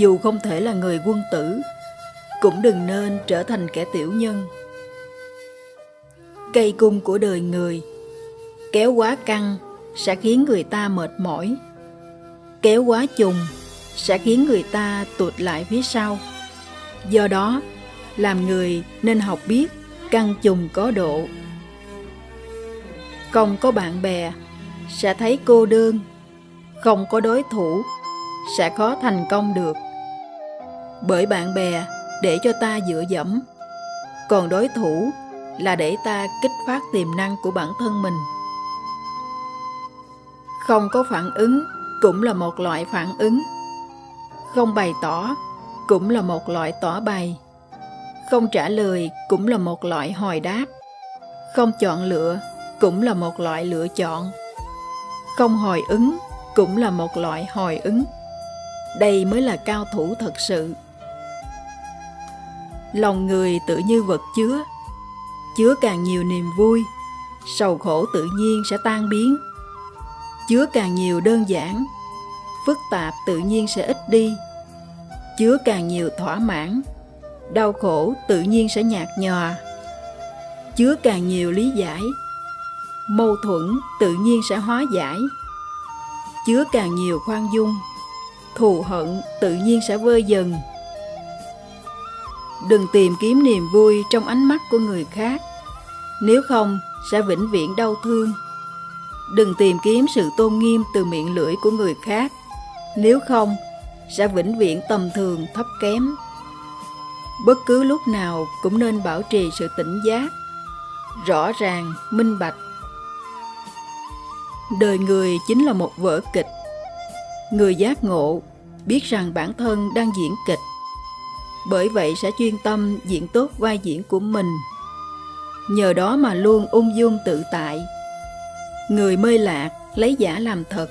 dù không thể là người quân tử, cũng đừng nên trở thành kẻ tiểu nhân. Cây cung của đời người, kéo quá căng sẽ khiến người ta mệt mỏi. Kéo quá trùng sẽ khiến người ta tụt lại phía sau. Do đó, làm người nên học biết căng trùng có độ. Không có bạn bè sẽ thấy cô đơn, không có đối thủ sẽ khó thành công được. Bởi bạn bè để cho ta dựa dẫm, còn đối thủ là để ta kích phát tiềm năng của bản thân mình. Không có phản ứng cũng là một loại phản ứng. Không bày tỏ cũng là một loại tỏ bày. Không trả lời cũng là một loại hồi đáp. Không chọn lựa cũng là một loại lựa chọn. Không hồi ứng cũng là một loại hồi ứng. Đây mới là cao thủ thật sự. Lòng người tự như vật chứa, chứa càng nhiều niềm vui, sầu khổ tự nhiên sẽ tan biến. Chứa càng nhiều đơn giản, phức tạp tự nhiên sẽ ít đi. Chứa càng nhiều thỏa mãn, đau khổ tự nhiên sẽ nhạt nhòa. Chứa càng nhiều lý giải, mâu thuẫn tự nhiên sẽ hóa giải. Chứa càng nhiều khoan dung, thù hận tự nhiên sẽ vơi dần. Đừng tìm kiếm niềm vui trong ánh mắt của người khác, nếu không sẽ vĩnh viễn đau thương. Đừng tìm kiếm sự tôn nghiêm từ miệng lưỡi của người khác, nếu không sẽ vĩnh viễn tầm thường thấp kém. Bất cứ lúc nào cũng nên bảo trì sự tỉnh giác, rõ ràng, minh bạch. Đời người chính là một vở kịch. Người giác ngộ biết rằng bản thân đang diễn kịch. Bởi vậy sẽ chuyên tâm diễn tốt vai diễn của mình. Nhờ đó mà luôn ung dung tự tại. Người mê lạc lấy giả làm thật.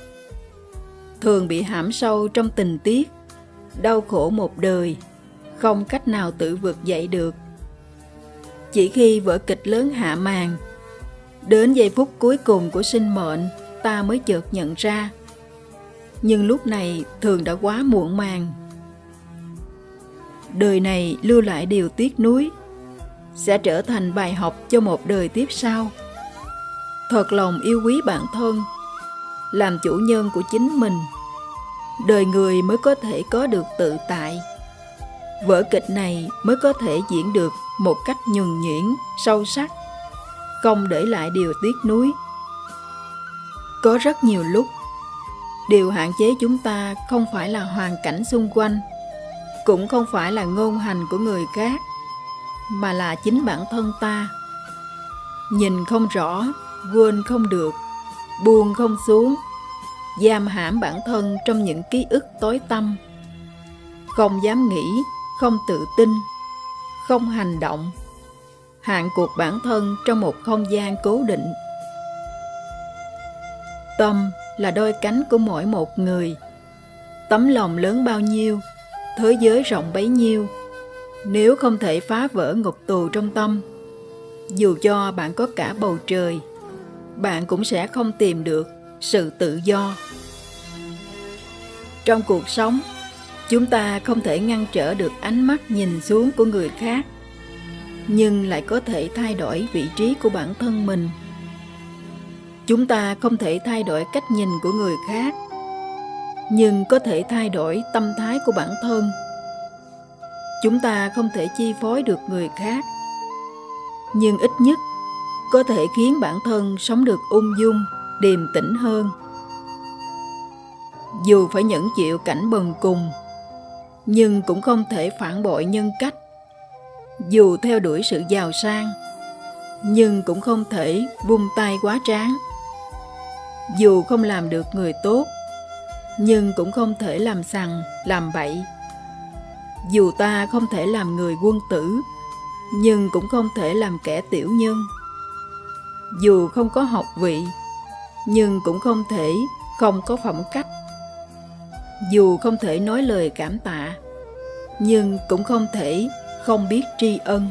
Thường bị hãm sâu trong tình tiết, đau khổ một đời, không cách nào tự vượt dậy được. Chỉ khi vở kịch lớn hạ màn, đến giây phút cuối cùng của sinh mệnh, ta mới chợt nhận ra nhưng lúc này thường đã quá muộn màng. Đời này lưu lại điều tiếc nuối, sẽ trở thành bài học cho một đời tiếp sau. Thật lòng yêu quý bản thân, làm chủ nhân của chính mình, đời người mới có thể có được tự tại. Vở kịch này mới có thể diễn được một cách nhuần nhuyễn, sâu sắc, không để lại điều tiếc nuối. Có rất nhiều lúc điều hạn chế chúng ta không phải là hoàn cảnh xung quanh cũng không phải là ngôn hành của người khác mà là chính bản thân ta. Nhìn không rõ quên không được buông không xuống giam hãm bản thân trong những ký ức tối tăm. Không dám nghĩ không tự tin không hành động hạn cuộc bản thân trong một không gian cố định. Tâm là đôi cánh của mỗi một người. Tấm lòng lớn bao nhiêu, thế giới rộng bấy nhiêu. Nếu không thể phá vỡ ngục tù trong tâm, dù cho bạn có cả bầu trời, bạn cũng sẽ không tìm được sự tự do. Trong cuộc sống, chúng ta không thể ngăn trở được ánh mắt nhìn xuống của người khác, nhưng lại có thể thay đổi vị trí của bản thân mình chúng ta không thể thay đổi cách nhìn của người khác nhưng có thể thay đổi tâm thái của bản thân. Chúng ta không thể chi phối được người khác, nhưng ít nhất có thể khiến bản thân sống được ung dung, điềm tĩnh hơn. Dù phải nhẫn chịu cảnh bần cùng, nhưng cũng không thể phản bội nhân cách. Dù theo đuổi sự giàu sang, nhưng cũng không thể vung tay quá tráng. Dù không làm được người tốt nhưng cũng không thể làm sằng, làm bậy. Dù ta không thể làm người quân tử, nhưng cũng không thể làm kẻ tiểu nhân. Dù không có học vị, nhưng cũng không thể không có phẩm cách. Dù không thể nói lời cảm tạ, nhưng cũng không thể không biết tri ân.